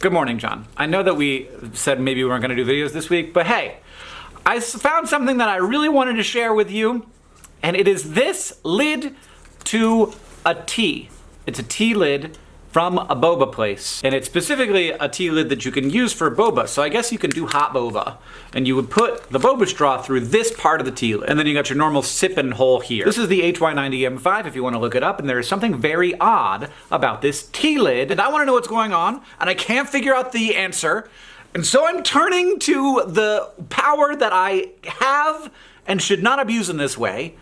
Good morning, John. I know that we said maybe we weren't going to do videos this week, but hey, I found something that I really wanted to share with you, and it is this lid to a tea. It's a tea lid from a boba place. And it's specifically a tea lid that you can use for boba. So I guess you can do hot boba. And you would put the boba straw through this part of the tea lid. And then you got your normal sipping hole here. This is the HY90M5 if you want to look it up. And there is something very odd about this tea lid. And I want to know what's going on. And I can't figure out the answer. And so I'm turning to the power that I have and should not abuse in this way.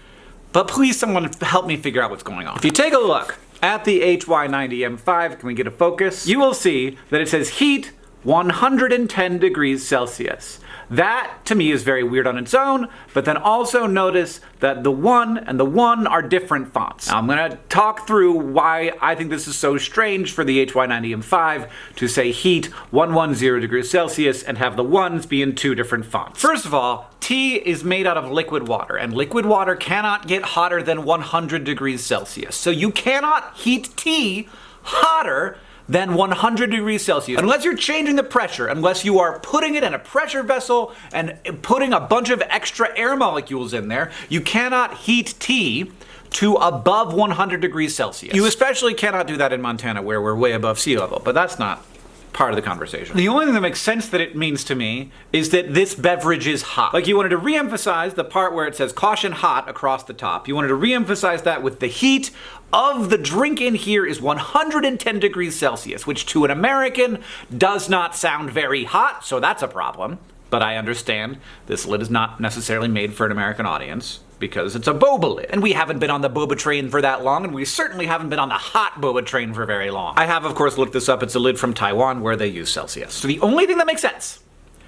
But please someone help me figure out what's going on. If you take a look, at the HY90M5, can we get a focus? You will see that it says heat 110 degrees Celsius. That, to me, is very weird on its own, but then also notice that the 1 and the 1 are different fonts. Now, I'm going to talk through why I think this is so strange for the HY90M5 to say heat 110 degrees Celsius and have the 1s be in two different fonts. First of all, tea is made out of liquid water, and liquid water cannot get hotter than 100 degrees Celsius. So you cannot heat tea hotter than 100 degrees Celsius. Unless you're changing the pressure, unless you are putting it in a pressure vessel and putting a bunch of extra air molecules in there, you cannot heat tea to above 100 degrees Celsius. You especially cannot do that in Montana where we're way above sea level, but that's not part of the conversation. The only thing that makes sense that it means to me is that this beverage is hot. Like you wanted to re-emphasize the part where it says caution hot across the top. You wanted to re-emphasize that with the heat of the drink in here is 110 degrees Celsius, which to an American does not sound very hot, so that's a problem. But I understand this lid is not necessarily made for an American audience because it's a boba lid. And we haven't been on the boba train for that long, and we certainly haven't been on the hot boba train for very long. I have, of course, looked this up. It's a lid from Taiwan where they use Celsius. So the only thing that makes sense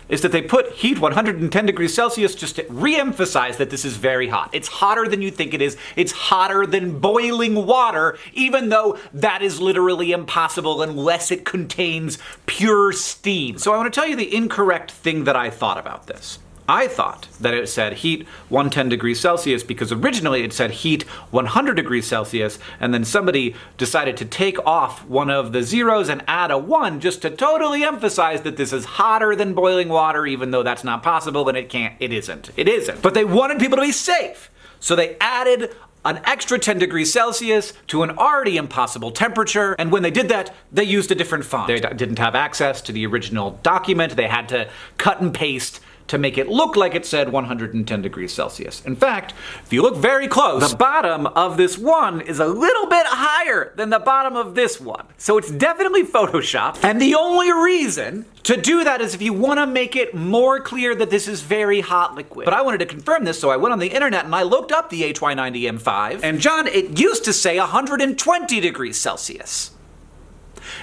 is that they put heat 110 degrees Celsius just to re-emphasize that this is very hot. It's hotter than you think it is. It's hotter than boiling water, even though that is literally impossible unless it contains pure steam. So I want to tell you the incorrect thing that I thought about this. I thought that it said heat 110 degrees Celsius because originally it said heat 100 degrees Celsius and then somebody decided to take off one of the zeros and add a 1 just to totally emphasize that this is hotter than boiling water even though that's not possible and it can't, it isn't. It isn't. But they wanted people to be safe. So they added an extra 10 degrees Celsius to an already impossible temperature, and when they did that, they used a different font. They didn't have access to the original document, they had to cut and paste to make it look like it said 110 degrees Celsius. In fact, if you look very close, the bottom of this one is a little bit higher than the bottom of this one. So it's definitely Photoshopped. And the only reason to do that is if you want to make it more clear that this is very hot liquid. But I wanted to confirm this, so I went on the internet and I looked up the HY90M5. And John, it used to say 120 degrees Celsius.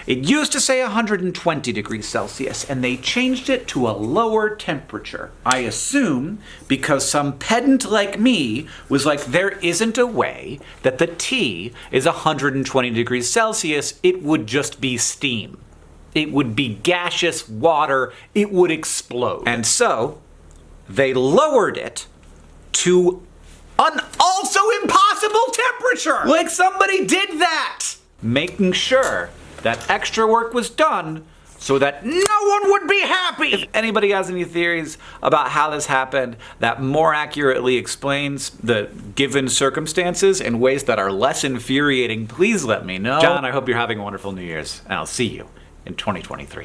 It used to say 120 degrees Celsius, and they changed it to a lower temperature. I assume because some pedant like me was like, there isn't a way that the tea is 120 degrees Celsius, it would just be steam. It would be gaseous water, it would explode. And so, they lowered it to an also impossible temperature! Like somebody did that! Making sure that extra work was done so that no one would be happy. If anybody has any theories about how this happened that more accurately explains the given circumstances in ways that are less infuriating, please let me know. John, I hope you're having a wonderful New Year's, and I'll see you in 2023.